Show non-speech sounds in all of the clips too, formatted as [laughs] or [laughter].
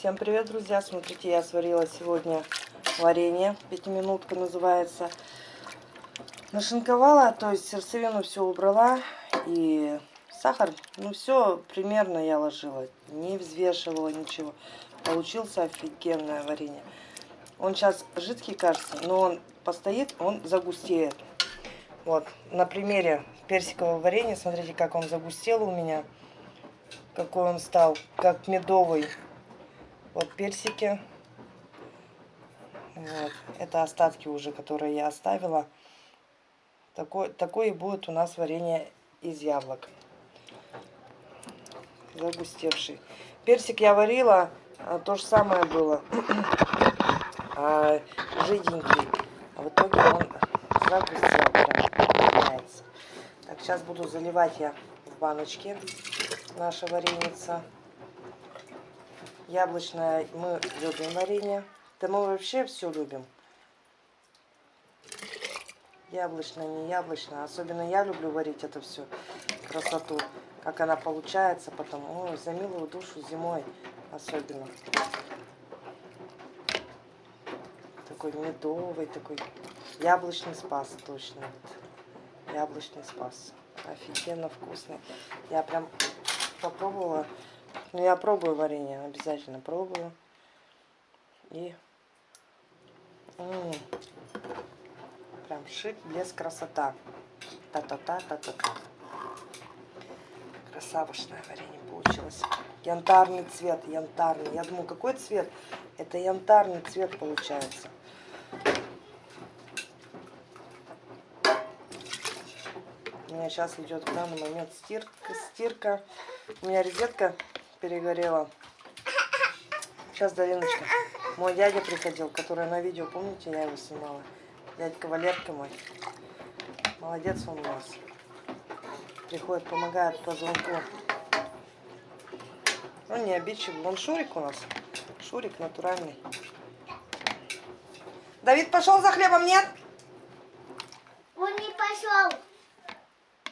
Всем привет, друзья! Смотрите, я сварила сегодня варенье, пятиминутка называется. Нашинковала, то есть сердцевину все убрала и сахар, ну все примерно я ложила, не взвешивала ничего. Получился офигенное варенье. Он сейчас жидкий кажется, но он постоит, он загустеет. Вот, на примере персикового варенья, смотрите, как он загустел у меня. Какой он стал, как медовый. Вот персики. Вот. Это остатки уже, которые я оставила. Такой, такой и будет у нас варенье из яблок. Загустевший. Персик я варила, а, то же самое было. [clears throat] а, жиденький. А в итоге он загустел. Так, сейчас буду заливать я в баночке наша вареница. Яблочное мы любим варенье. Да мы вообще все любим. Яблочное, не яблочное. Особенно я люблю варить это все. Красоту. Как она получается потом. Ой, за милую душу зимой особенно. Такой медовый, такой яблочный спас точно. Яблочный спас. Офигенно вкусный. Я прям попробовала. Ну, я пробую варенье, обязательно пробую. И М -м -м. прям шик, блеск, красота. Та-та-та, та-та-та. Красавочное варенье получилось. Янтарный цвет, янтарный. Я думаю, какой цвет? Это янтарный цвет получается. У меня сейчас идет в данный момент стирка. стирка. У меня розетка перегорела. Сейчас, Дариночка, мой дядя приходил, который на видео, помните, я его снимала. Дядька Валерка мой. Молодец он у нас. Приходит, помогает по звонку. Он не обидчик, он Шурик у нас. Шурик натуральный. Давид пошел за хлебом, нет? Он не пошел.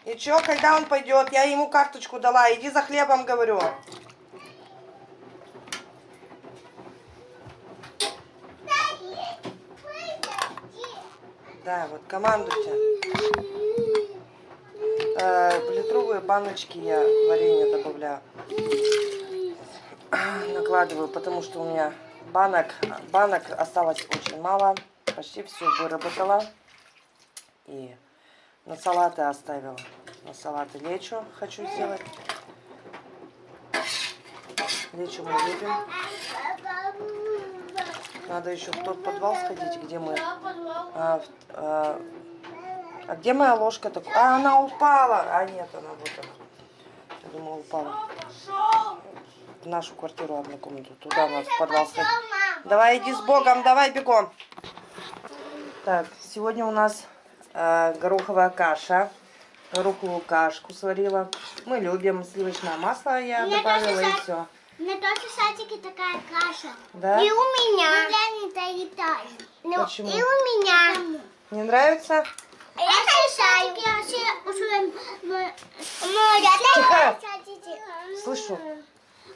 И чё, когда он пойдет? Я ему карточку дала. Иди за хлебом, говорю. Да, вот командуйте. Э, в литровые баночки я варенье добавляю. [clears throat] Накладываю, потому что у меня банок, банок осталось очень мало. Почти все выработала. И на салаты оставила. На салаты лечо хочу сделать. Лечо мы любим. Надо еще в тот подвал сходить, где мы... А, а, а где моя ложка? -то? А, она упала. А, нет, она вот она. Я думала, упала. В нашу квартиру одну комнату. Туда у нас в подвал сходить. Давай, иди с Богом, давай бегом. Так, сегодня у нас э, гороховая каша. Гороховую кашку сварила. Мы любим сливочное масло, я добавила и все. На тоже садике такая каша. Да? И у меня. Я не доедаю. Ну, Почему? И у меня. Не нравится? А я. Я все уже... Моя Слышу.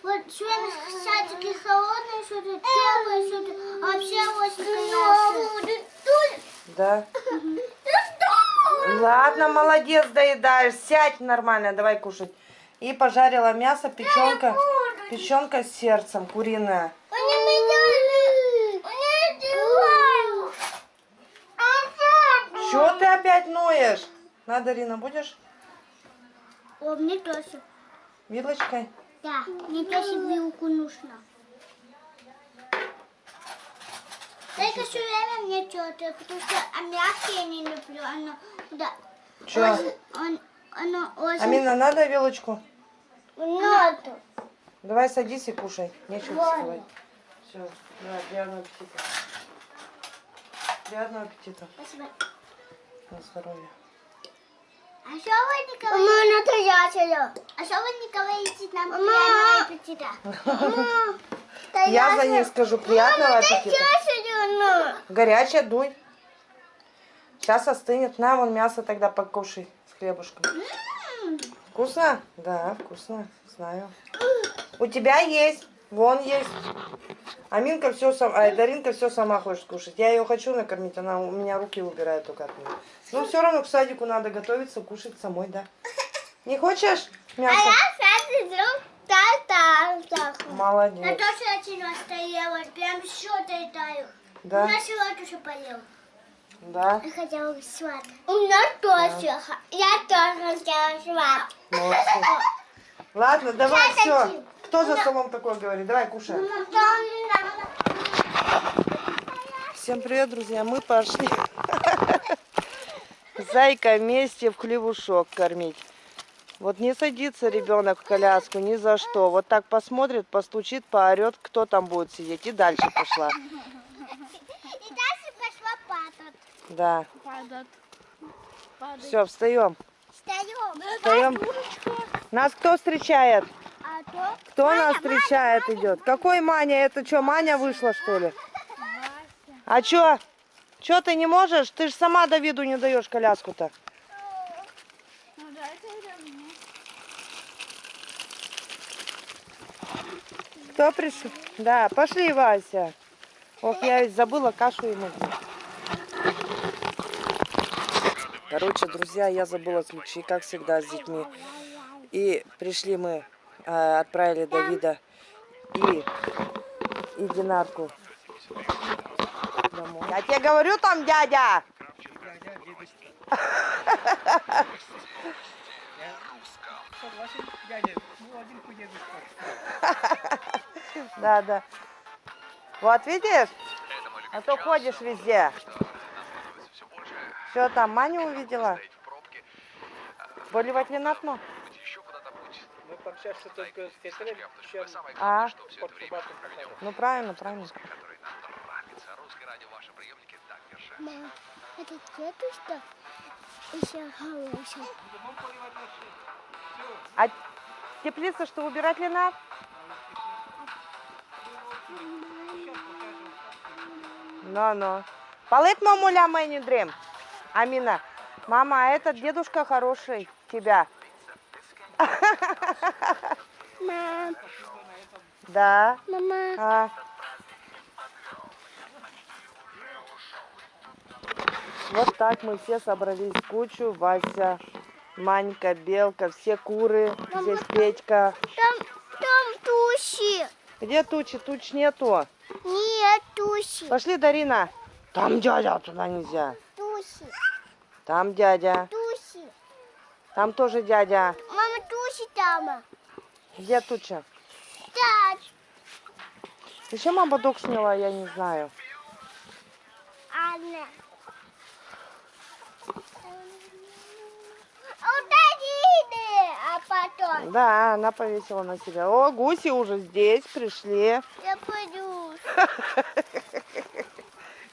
Вот член садики холодные, что-то теплое, что-то вообще очень. Да. Ладно, молодец, доедаешь. Сядь нормально, давай кушать. И пожарила мясо, печенка, печенка с сердцем, куриная. Чего ты опять ноешь? Надо, Рина, будешь? О, мне тоже. Вилочкой? Да, мне тоже вилку нужно. Только все время мне что-то, потому что а мясо я не люблю, оно, да, Че? очень- он, оно очень... Амина, надо вилочку? Надо. Давай садись и кушай. Нечего вставать. Все, давай, приятного аппетита. Приятного аппетита. Спасибо. На здоровье. А что вы не говорите? Мама, это я села. А что вы не говорите нам приятного аппетита? Я за ней скажу приятного аппетита. Горячая, дуй. Сейчас остынет. На, вон мясо тогда покушай с хлебушком. Вкусно? Да, вкусно. Знаю. У тебя есть. Вон есть. Аминка все сама, а Даринка все сама хочет кушать. Я ее хочу накормить, она у меня руки убирает только от меня. Но все равно к садику надо готовиться, кушать самой, да. Не хочешь А мясо? я сразу вдруг так. Я Молодец. тоже очень настоялась, прям все таю. У Да, нас салат уже поел. да. Я хотела сват. У нас тоже. ха- Я тоже хотела сват. Молодцы. Ладно, давай, все. Кто за столом такой говорит? Давай, кушай. Всем привет, друзья. Мы пошли [laughs] зайка вместе в хлебушок кормить. Вот не садится ребенок в коляску ни за что. Вот так посмотрит, постучит, поорет, кто там будет сидеть. И дальше пошла. И дальше пошла падать. Да. Падать. Падать. Все, встаем. Встаем. Встаем. Нас кто встречает? То Кто нас встречает идет? Какой Маня? Это что, Маня вышла, что ли? А чё? Чё ты не можешь? Ты же сама Давиду не даешь коляску-то. Ну да. Кто пришел? Да, пошли, Вася. Ох, я ведь забыла кашу ему. Короче, друзья, я забыла ключи, как всегда, с детьми. И пришли мы, отправили Давида и, и Динарку домой. Я тебе говорю, там дядя! Да, да. Вот видишь? А то ходишь везде. Что там, Маню увидела? Болевать ли на дно? Мы пообщаемся только с Петром, чем А, ну правильно, правильно. Мам, это дедушка еще хороший. А теплица что, убирать ли надо? Ну-ну. Полыт мамуля мы не дрем. Амина. Мама, а этот дедушка хороший тебя. [laughs] Мам, Да. мама. А. Вот так мы все собрались в кучу. Вася, Манька, Белка, все куры. Здесь Петька. Там, там туши. Где тучи? Туч нету. Нет, туши. Пошли, Дарина. Там дядя, туда нельзя. Туши. Там дядя. Туши. Там тоже дядя. Мама, туши там. Где туча? Так. Еще мама док сняла, я не знаю. Анна. Удалили, а потом Да, она повесила на себя. О, гуси уже здесь пришли. я пойду. [laughs]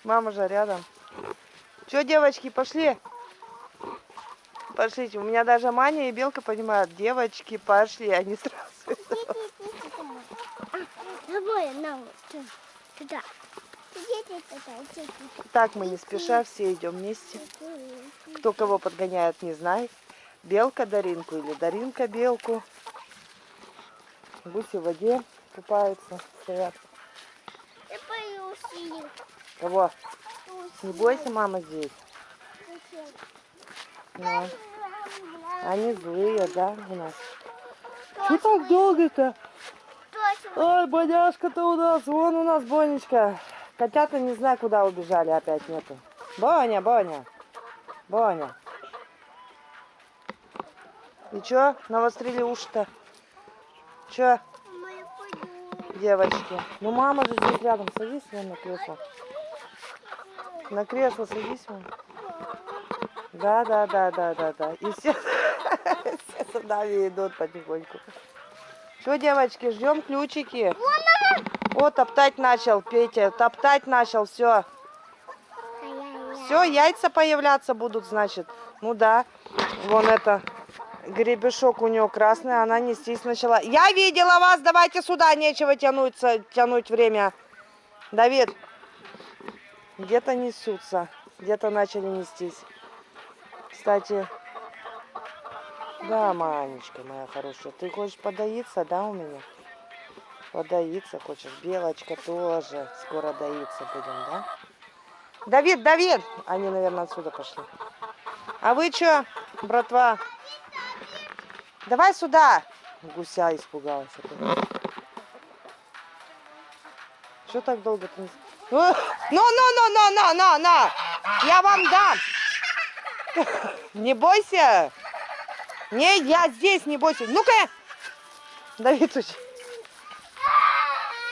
Мама же рядом. Че, девочки, пошли? Пошлите. У меня даже Маня и Белка понимают. Девочки, пошли. Они сразу. Давай, на. Иди туда, иди Так мы не спеша все идем вместе. Кто кого подгоняет, не знает. Белка Даринку или Даринка Белку. Гуси в воде купаются, стоят. Я боюсь. Кого? Не бойся, мама здесь. Ну, они злые, да, у нас? Что так долго-то? Ой, Боняшка-то у нас, вон у нас Бонечка. Котята не знаю, куда убежали, опять нету. Боня, Боня, Боня. И чё, навострили уши-то? Чё, девочки? Ну мама же здесь рядом, садись на кресло. На кресло садись. Да, да, да, да, да, да. И все, [laughs] все за нами идут потихоньку. Что, девочки, ждем ключики. О, топтать начал, Петя, топтать начал, все. Все, яйца появляться будут, значит. Ну да, вон это, гребешок у нее красный, она нестись начала. Я видела вас, давайте сюда, нечего тянуть, тянуть время. Давид, где-то несутся, где-то начали нестись. Кстати, да, Манечка моя хорошая, ты хочешь подоиться, да, у меня? Подоиться хочешь? Белочка тоже. Скоро доиться будем, да? Давид, Давид! Они, наверное, отсюда пошли. А вы что, братва? Давай сюда! Гуся испугалась. Что так долго ты не... Ну, ну, ну, ну, ну, ну, ну! Я вам дам! [laughs] Не бойся! Не, я здесь, не бойся. Ну-ка! Давид, уч-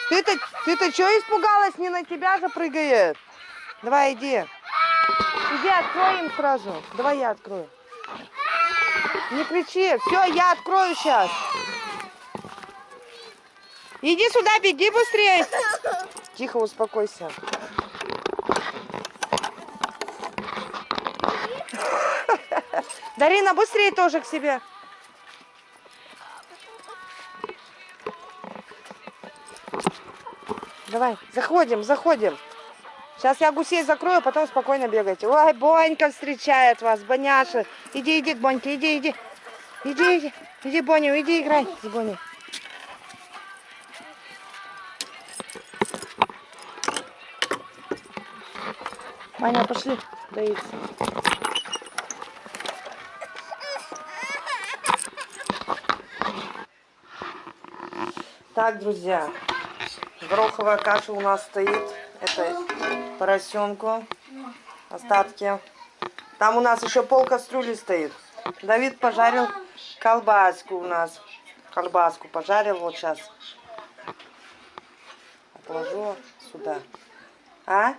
ты-то, ты-то что испугалась? Не на тебя же прыгает. Давай, иди. Иди, открой им сразу. Давай я открою. Не кричи. Все, я открою сейчас. Иди сюда, беги быстрее. Тихо, успокойся. Дарина, быстрее тоже к себе. Давай, заходим, заходим. Сейчас я гусей закрою, потом спокойно бегайте. Ой, Бонька встречает вас, Боняша. Иди, иди к Боньке, иди, иди. Иди, иди. Иди, Боню, иди играй с Боней. Ваня, пошли доиться. Так, друзья, гороховая каша у нас стоит. Это поросенку, остатки. Там у нас еще пол кастрюли стоит. Давид пожарил колбаску у нас. Колбаску пожарил вот сейчас. Отложу сюда. А?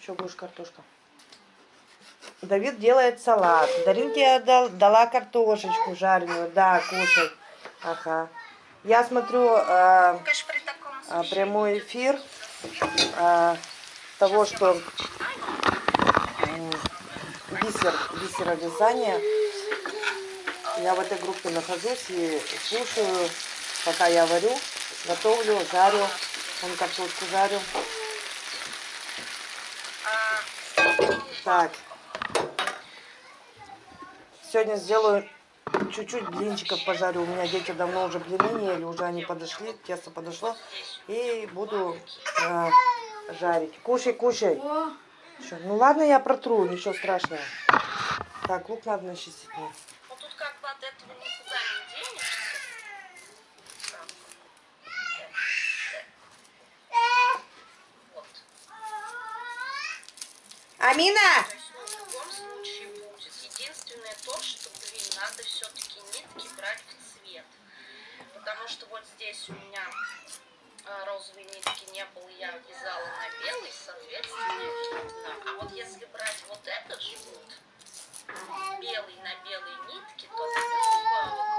Еще будешь картошка? Давид делает салат. Даринке я дал- дала картошечку жареную. Да, кушай. Ага. Я смотрю э, э, прямой эфир э, того, что м, бисер, бисеровязание. Я в этой группе нахожусь и слушаю, пока я варю, готовлю, жарю. Он картошку жарю. Так. Сегодня сделаю чуть-чуть блинчиков пожарю. У меня дети давно уже блины не ели, уже они подошли, тесто подошло. И буду э, жарить. Кушай, кушай. Всё, Ну ладно, я протру, ничего страшного. Так, лук надо начистить. мне. Ну тут как бы от этого никуда не денешься. Вот. Амина! играть в цвет. Потому что вот здесь у меня э, розовые нитки не было, я вязала на белый, соответственно, видно. А вот если брать вот этот жгут, белый на белые нитки, то таких убавок